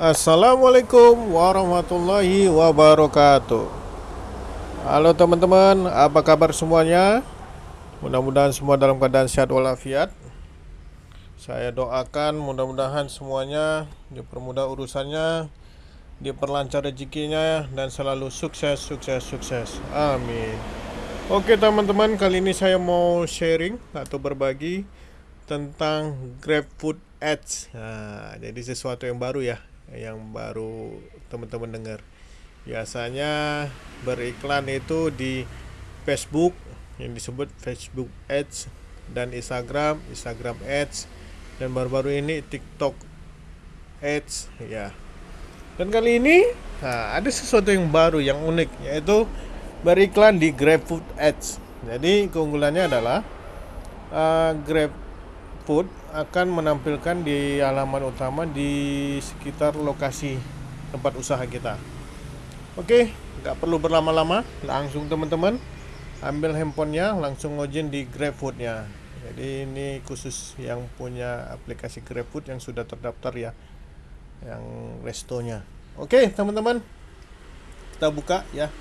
Assalamualaikum warahmatullahi wabarakatuh. Halo teman-teman, apa kabar semuanya? Mudah-mudahan semua dalam keadaan sehat walafiat. Saya doakan mudah-mudahan semuanya dipermudah urusannya Diperlancar rezekinya dan selalu sukses, sukses, sukses. Amin. Oke teman-teman, kali ini saya mau sharing atau berbagi tentang GrabFood Ads. Nah, Jadi sesuatu yang baru ya yang baru teman-teman dengar. Biasanya beriklan itu di Facebook yang disebut Facebook Ads dan Instagram, Instagram Ads dan baru-baru ini TikTok Ads ya. Dan kali ini nah, ada sesuatu yang baru yang unik yaitu beriklan di GrabFood Ads. Jadi keunggulannya adalah uh, Grab Food akan menampilkan di halaman utama di sekitar lokasi tempat usaha kita. Oke, nggak perlu berlama-lama, langsung teman-teman ambil handphonenya, langsung login di GrabFood-nya. Jadi ini khusus yang punya aplikasi GrabFood yang sudah terdaftar ya, yang restonya. Oke, teman-teman, kita buka ya.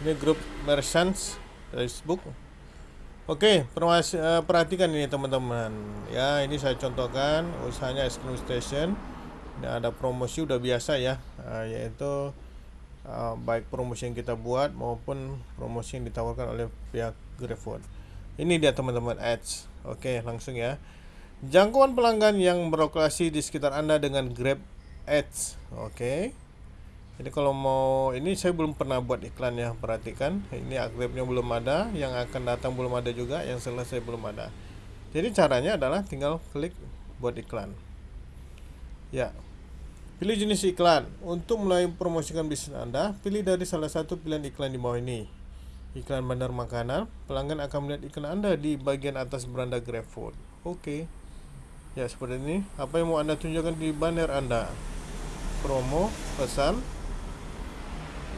Ini grup merchants Facebook Oke, uh, perhatikan ini teman-teman. Ya, ini saya contohkan usahanya es krim station. Ini ada promosi udah biasa ya, uh, yaitu uh, baik promosi yang kita buat maupun promosi yang ditawarkan oleh pihak GrabFood. Ini dia teman-teman ads. Oke, langsung ya. Jangkauan pelanggan yang beroperasi di sekitar Anda dengan Grab Ads. Oke. Jadi kalau mau ini saya belum pernah buat iklan ya, perhatikan. Ini akribnya belum ada, yang akan datang belum ada juga, yang selesai belum ada. Jadi caranya adalah tinggal klik buat iklan. Ya. Pilih jenis iklan. Untuk mulai promosikan bisnis Anda, pilih dari salah satu pilihan iklan di bawah ini. Iklan bandar makanan, pelanggan akan melihat iklan Anda di bagian atas beranda GrabFood. Oke. Ya, seperti ini. Apa yang mau Anda tunjukkan di banner Anda? Promo, pesan,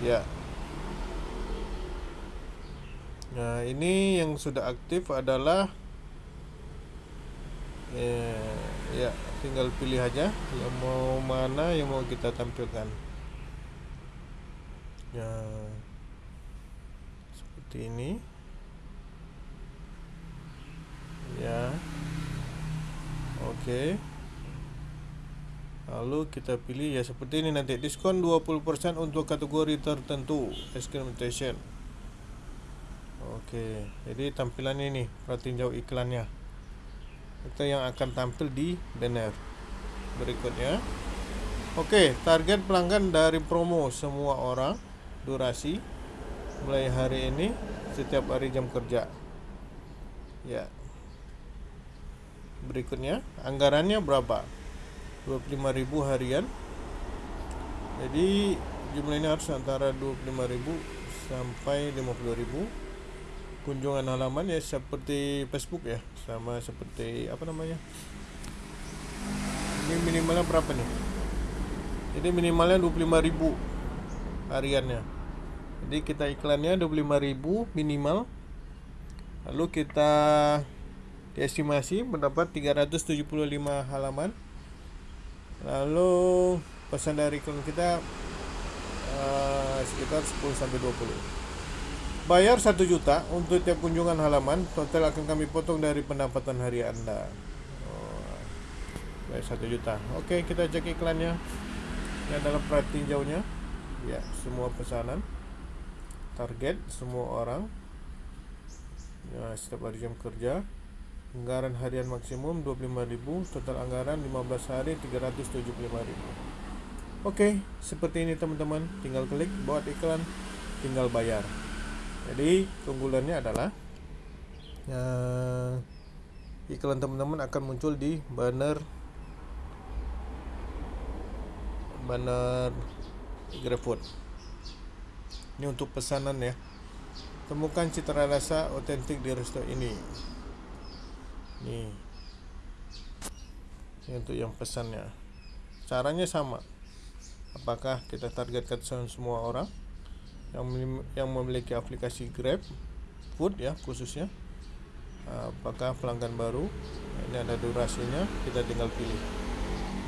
ya. Nah ini yang sudah aktif adalah ya, ya tinggal pilih aja yang mau mana yang mau kita tampilkan. Ya. Seperti ini. Ya. Oke. okay. Lalu kita pilih ya seperti ini nanti diskon 20% untuk kategori tertentu exclamation. Oke, jadi tampilan ini perhatiin jauh iklannya. Itu yang akan tampil di banner berikutnya. Oke, target pelanggan dari promo semua orang durasi mulai hari ini setiap hari jam kerja. Ya. Berikutnya, anggarannya berapa? 25.000 harian. Jadi jumlah ini harus antara 25.000 sampai 50.000 kunjungan halaman ya seperti Facebook ya sama seperti apa namanya? Ini minimalnya berapa nih? Jadi minimalnya 25.000 hariannya. Jadi kita iklannya 25.000 minimal. Lalu kita diestimasi mendapat 375 halaman lalu pesan dari klien kita uh, sekitar 10 sampai 20 bayar 1 juta untuk tiap kunjungan halaman total akan kami potong dari pendapatan hari anda. Oh, bayar 1 juta. Oke kita cek iklannya. Ini adalah perhatiin jauhnya. Ya semua pesanan. Target semua orang. Ya setiap hari jam kerja Anggaran harian maksimum 25.000, total anggaran 15 hari 375.000. Oke, seperti ini teman-teman. Tinggal klik buat iklan, tinggal bayar. Jadi, keunggulannya adalah ya, iklan teman-teman akan muncul di banner banner GrabFood. Ini untuk pesanan ya. Temukan citra rasa otentik di resto ini nih. Ini untuk yang pesannya. Caranya sama. Apakah kita targetkan semua orang yang yang memiliki aplikasi Grab Food ya khususnya? Apakah pelanggan baru? Ini ada durasinya kita tinggal pilih.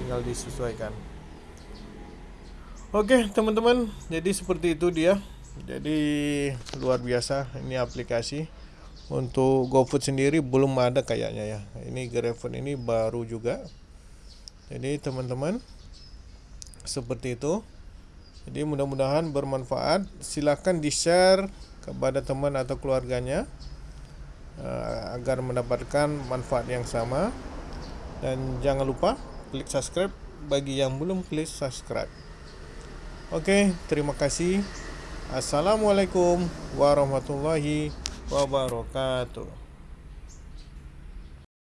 Tinggal disesuaikan. Oke teman-teman, jadi seperti itu dia. Jadi luar biasa ini aplikasi. Untuk GoFood sendiri belum ada kayaknya ya. Ini GrabFood ini baru juga. Jadi teman-teman seperti itu. Jadi mudah-mudahan bermanfaat. Silahkan di-share kepada teman atau keluarganya uh, agar mendapatkan manfaat yang sama. Dan jangan lupa klik subscribe bagi yang belum klik subscribe. Oke, terima kasih. Assalamualaikum warahmatullahi wabarakatuh.